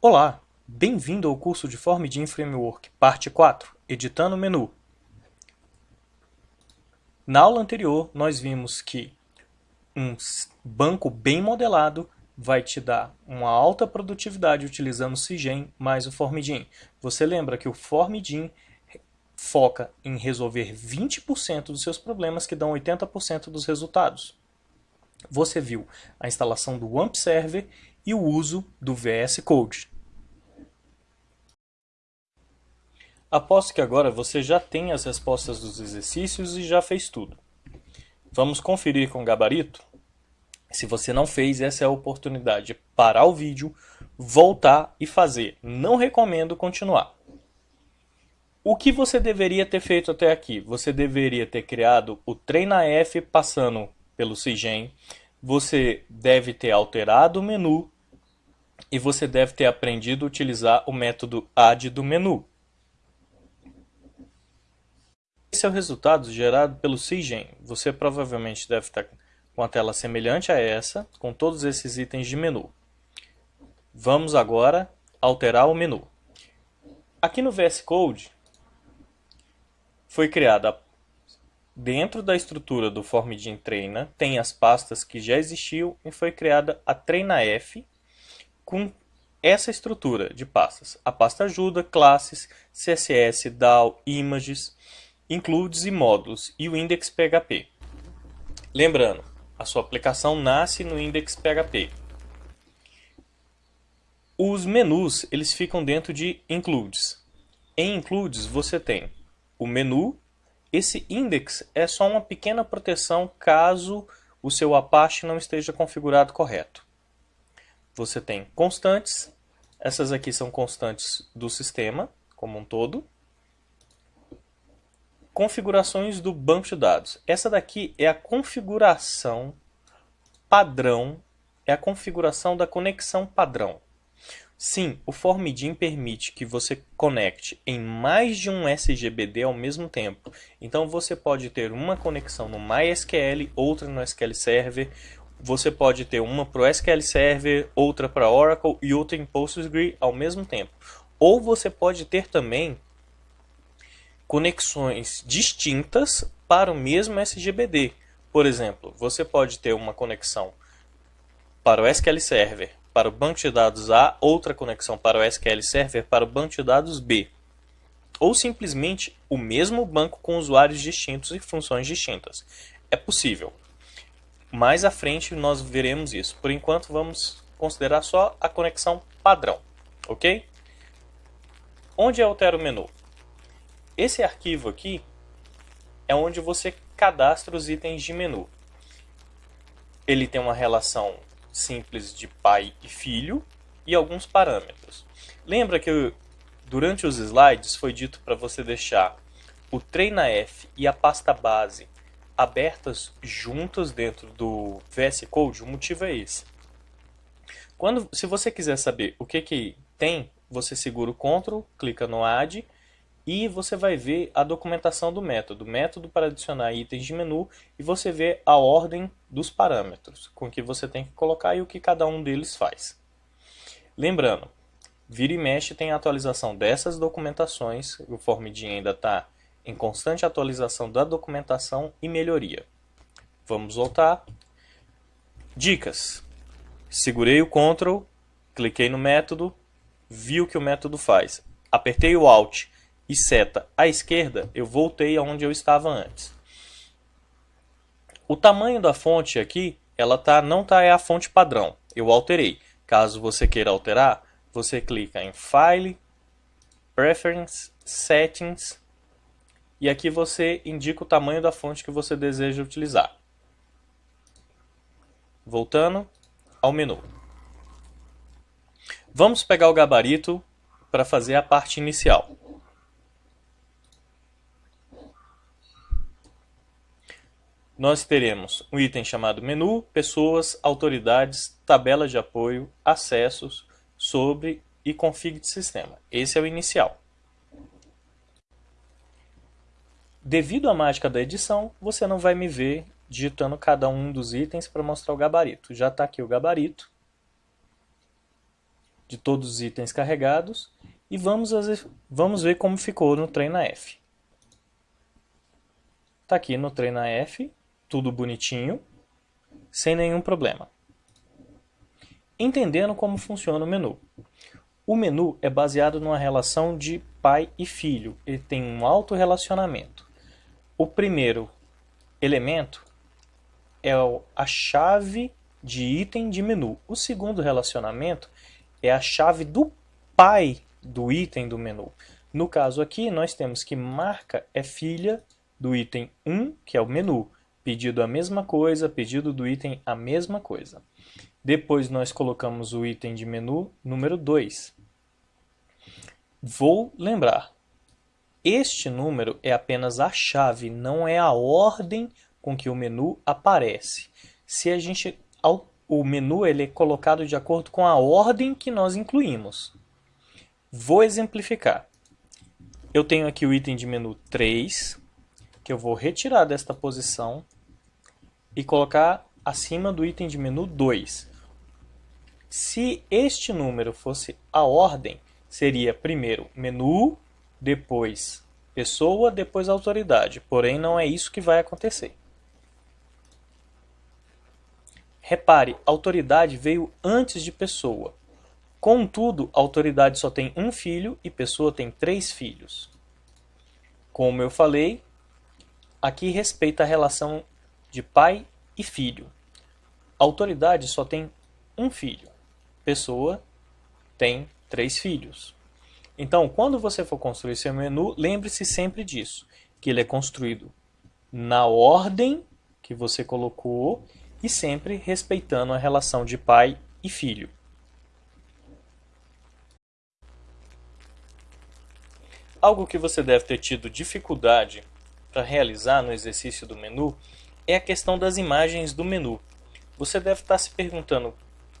Olá, bem-vindo ao curso de FormDIN Framework, parte 4, editando o menu. Na aula anterior, nós vimos que um banco bem modelado vai te dar uma alta produtividade utilizando o CIGEM mais o FormDIN. Você lembra que o FormDIN foca em resolver 20% dos seus problemas que dão 80% dos resultados. Você viu a instalação do WAMP Server e o uso do VS Code. Aposto que agora você já tem as respostas dos exercícios e já fez tudo. Vamos conferir com o gabarito? Se você não fez, essa é a oportunidade de parar o vídeo, voltar e fazer. Não recomendo continuar. O que você deveria ter feito até aqui? Você deveria ter criado o TreinaF passando pelo CIGEM, você deve ter alterado o menu e você deve ter aprendido a utilizar o método add do menu. Esse é o resultado gerado pelo CIGEM. Você provavelmente deve estar com a tela semelhante a essa, com todos esses itens de menu. Vamos agora alterar o menu. Aqui no VS Code, foi criada dentro da estrutura do FormDIN Treina, tem as pastas que já existiam e foi criada a TreinaF com essa estrutura de pastas. A pasta ajuda, classes, CSS, DAO, images, includes e módulos e o index PHP. Lembrando, a sua aplicação nasce no index PHP. Os menus eles ficam dentro de includes. Em includes você tem o menu. Esse index é só uma pequena proteção caso o seu Apache não esteja configurado correto. Você tem constantes, essas aqui são constantes do sistema como um todo. Configurações do banco de dados. Essa daqui é a configuração padrão, é a configuração da conexão padrão. Sim, o FormDIN permite que você conecte em mais de um SGBD ao mesmo tempo. Então você pode ter uma conexão no MySQL, outra no SQL Server. Você pode ter uma para o SQL Server, outra para Oracle e outra em PostgreSQL ao mesmo tempo. Ou você pode ter também conexões distintas para o mesmo SGBD. Por exemplo, você pode ter uma conexão para o SQL Server para o banco de dados A, outra conexão para o SQL Server para o banco de dados B. Ou simplesmente o mesmo banco com usuários distintos e funções distintas. É possível. Mais à frente nós veremos isso. Por enquanto vamos considerar só a conexão padrão, ok? Onde altera o menu? Esse arquivo aqui é onde você cadastra os itens de menu. Ele tem uma relação simples de pai e filho e alguns parâmetros. Lembra que durante os slides foi dito para você deixar o TreinaF e a pasta base abertas juntas dentro do VS Code? O motivo é esse. Quando, se você quiser saber o que, que tem, você segura o Ctrl, clica no Add e você vai ver a documentação do método, método para adicionar itens de menu e você vê a ordem dos parâmetros com que você tem que colocar e o que cada um deles faz. Lembrando, vira e mexe tem a atualização dessas documentações, o FormDIN ainda está em constante atualização da documentação e melhoria. Vamos voltar. Dicas. Segurei o Ctrl, cliquei no método, vi o que o método faz. Apertei o Alt e seta à esquerda, eu voltei aonde eu estava antes. O tamanho da fonte aqui, ela tá, não tá é a fonte padrão. Eu alterei. Caso você queira alterar, você clica em File, Preference, Settings e aqui você indica o tamanho da fonte que você deseja utilizar. Voltando ao menu. Vamos pegar o gabarito para fazer a parte inicial. nós teremos um item chamado menu, pessoas, autoridades, tabela de apoio, acessos, sobre e config de sistema. Esse é o inicial. Devido à mágica da edição, você não vai me ver digitando cada um dos itens para mostrar o gabarito. Já está aqui o gabarito. de todos os itens carregados e vamos, vamos ver como ficou no treina F. Está aqui no treina F, tudo bonitinho, sem nenhum problema. Entendendo como funciona o menu. O menu é baseado numa relação de pai e filho, ele tem um alto relacionamento. O primeiro elemento é a chave de item de menu. O segundo relacionamento é a chave do pai do item do menu. No caso aqui, nós temos que marca é filha do item 1, que é o menu. Pedido a mesma coisa, pedido do item a mesma coisa. Depois nós colocamos o item de menu número 2. Vou lembrar, este número é apenas a chave, não é a ordem com que o menu aparece. Se a gente o menu ele é colocado de acordo com a ordem que nós incluímos. Vou exemplificar. Eu tenho aqui o item de menu 3, que eu vou retirar desta posição e colocar acima do item de menu 2. Se este número fosse a ordem, seria primeiro menu, depois pessoa, depois autoridade. Porém, não é isso que vai acontecer. Repare, autoridade veio antes de pessoa. Contudo, autoridade só tem um filho e pessoa tem três filhos. Como eu falei, aqui respeita a relação de pai e filho. Autoridade só tem um filho. Pessoa tem três filhos. Então, quando você for construir seu menu, lembre-se sempre disso, que ele é construído na ordem que você colocou e sempre respeitando a relação de pai e filho. Algo que você deve ter tido dificuldade para realizar no exercício do menu é a questão das imagens do menu. Você deve estar se perguntando,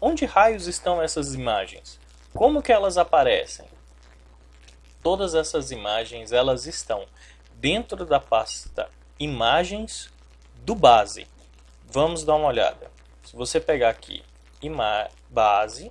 onde raios estão essas imagens? Como que elas aparecem? Todas essas imagens elas estão dentro da pasta imagens do base. Vamos dar uma olhada. Se você pegar aqui base,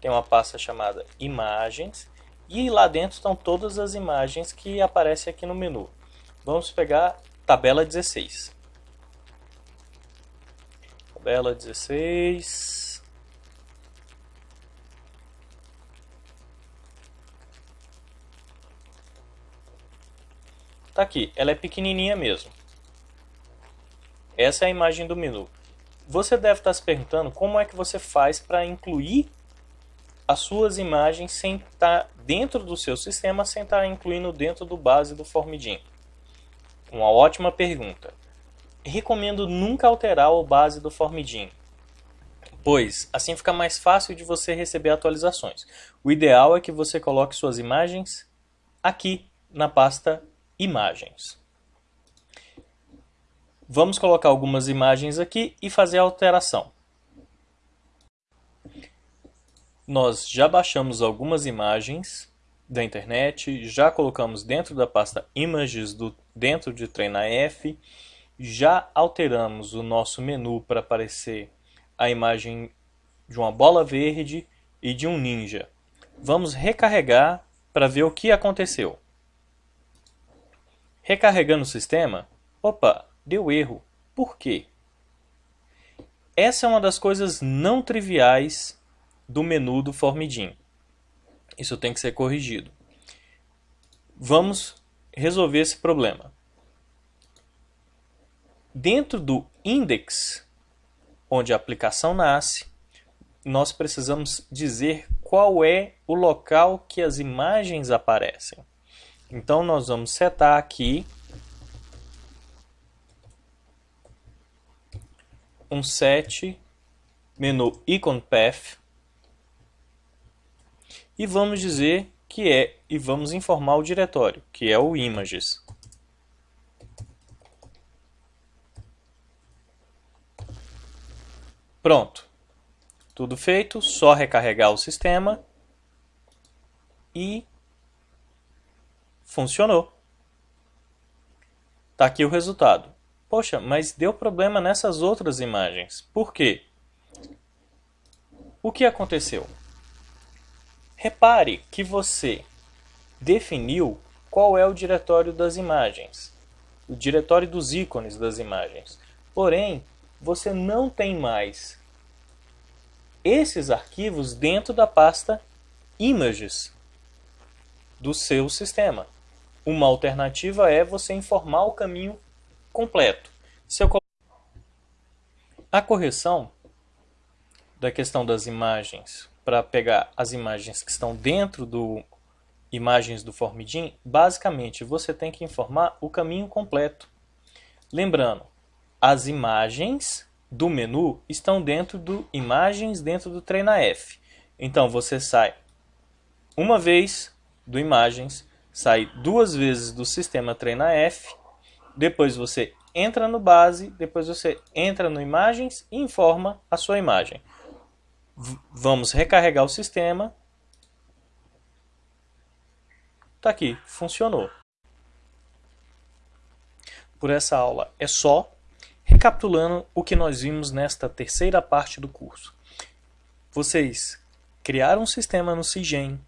tem uma pasta chamada imagens e lá dentro estão todas as imagens que aparecem aqui no menu. Vamos pegar tabela 16. Tabela 16. Tá aqui, ela é pequenininha mesmo. Essa é a imagem do menu. Você deve estar se perguntando como é que você faz para incluir as suas imagens sem estar dentro do seu sistema, sem estar incluindo dentro do base do Formidim. Uma ótima pergunta. Recomendo nunca alterar o base do Formidim, pois assim fica mais fácil de você receber atualizações. O ideal é que você coloque suas imagens aqui na pasta Imagens. Vamos colocar algumas imagens aqui e fazer a alteração. Nós já baixamos algumas imagens da internet, já colocamos dentro da pasta Images do, dentro de TreinaF, já alteramos o nosso menu para aparecer a imagem de uma bola verde e de um ninja. Vamos recarregar para ver o que aconteceu. Recarregando o sistema, opa, deu erro. Por quê? Essa é uma das coisas não triviais do menu do Formidim. Isso tem que ser corrigido. Vamos resolver esse problema. Dentro do index, onde a aplicação nasce, nós precisamos dizer qual é o local que as imagens aparecem. Então nós vamos setar aqui um set menu icon path e vamos dizer que é e vamos informar o diretório, que é o images. Pronto. Tudo feito, só recarregar o sistema e funcionou. Está aqui o resultado. Poxa, mas deu problema nessas outras imagens. Por quê? O que aconteceu? Repare que você definiu qual é o diretório das imagens, o diretório dos ícones das imagens. Porém, você não tem mais esses arquivos dentro da pasta Images do seu sistema. Uma alternativa é você informar o caminho completo. Se eu... A correção da questão das imagens para pegar as imagens que estão dentro do imagens do Formidim, basicamente você tem que informar o caminho completo. Lembrando, as imagens do menu estão dentro do imagens dentro do treina F. Então você sai uma vez do imagens, sai duas vezes do sistema treina F, depois você entra no base, depois você entra no imagens e informa a sua imagem. V vamos recarregar o sistema. Tá aqui, funcionou. Por essa aula é só. Recapitulando o que nós vimos nesta terceira parte do curso. Vocês criaram um sistema no CIGEM,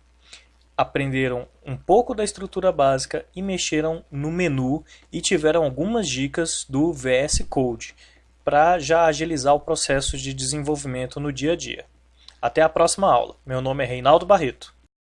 aprenderam um pouco da estrutura básica e mexeram no menu e tiveram algumas dicas do VS Code para já agilizar o processo de desenvolvimento no dia a dia. Até a próxima aula. Meu nome é Reinaldo Barreto.